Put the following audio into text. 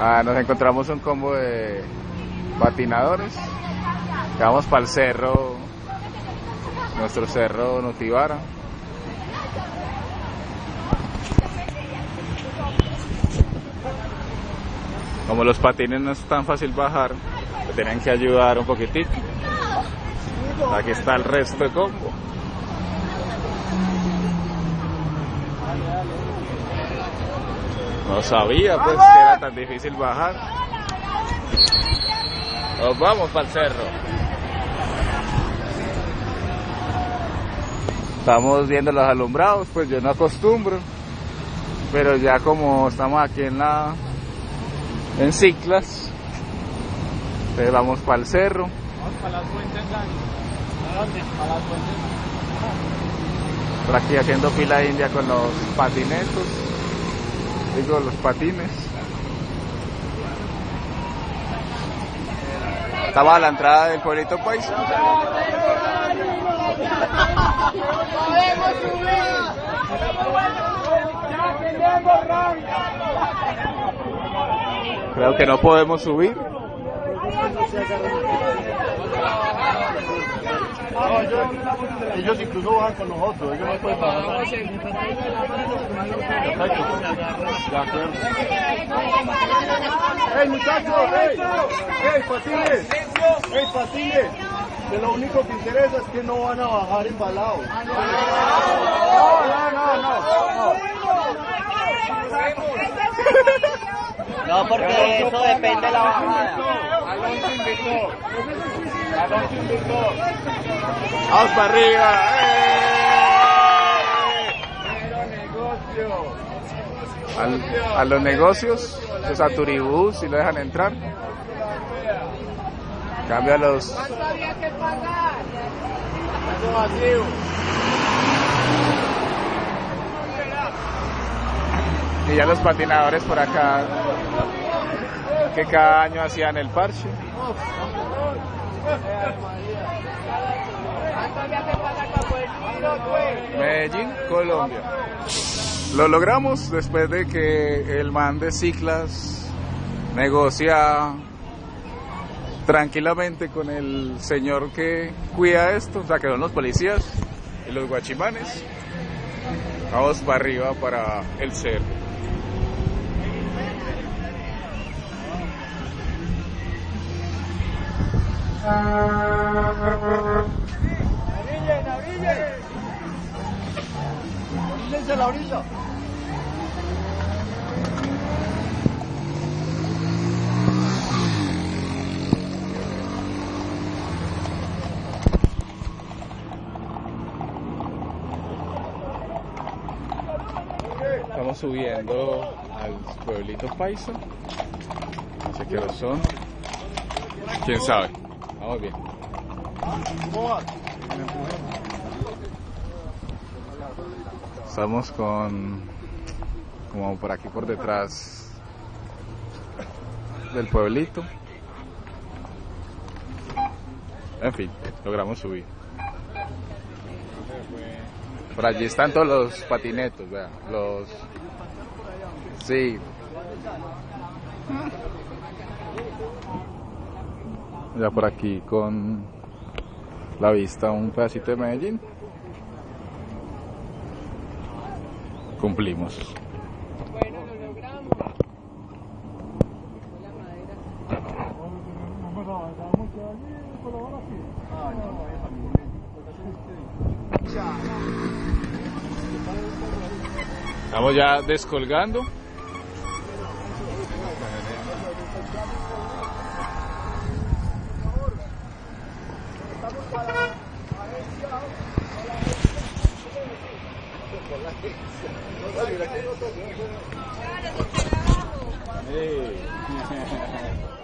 Ah, nos encontramos un combo de patinadores. Vamos para el cerro, nuestro cerro Notivara. Como los patines no es tan fácil bajar, tienen que ayudar un poquitito. Aquí está el resto de combo. No sabía pues que era tan difícil bajar. Nos vamos para el cerro. Estamos viendo los alumbrados, pues yo no acostumbro. Pero ya como estamos aquí en la en ciclas, entonces vamos para el cerro. Vamos para las fuentes ¿A dónde? Para las fuentes. Por aquí haciendo fila india con los patinetos, digo los patines. Estaba a la entrada del pueblito paisa. ¡Podemos subir! ¡Ya tenemos rango! Creo que no podemos subir. No, ellos, ellos incluso bajan con nosotros, ellos no pueden bajar. De acuerdo. ¡Ey, muchachos! ¡Ey! ¡Ey, patines! ¡Ey, patines! Que lo único que interesa es que no van a bajar embalados. No, no, no, no. No, porque eso depende de la bajada. ¡Vamos para arriba! Al- a los negocios, pues a Turibú, si lo dejan entrar. Cambia los y ya los patinadores por acá que cada año hacían el parche. Medellín, Colombia. Lo logramos después de que el man de Ciclas negocia tranquilamente con el señor que cuida esto, o sea, que son los policías y los guachimanes. Vamos para arriba para el cerro. Orillen, orillen. Oríllense a la orilla. Estamos subiendo al pueblito paisa. No sé qué son. ¿Quién sabe? Vamos bien. Estamos con como por aquí por detrás del pueblito. En fin, logramos subir. Por allí están todos los patinetos, vean, los sí. Ya por aquí con la vista un pedacito de Medellín. Cumplimos. Bueno, lo logramos. Estamos ya descolgando. Olha, eu tô pegando a Ei.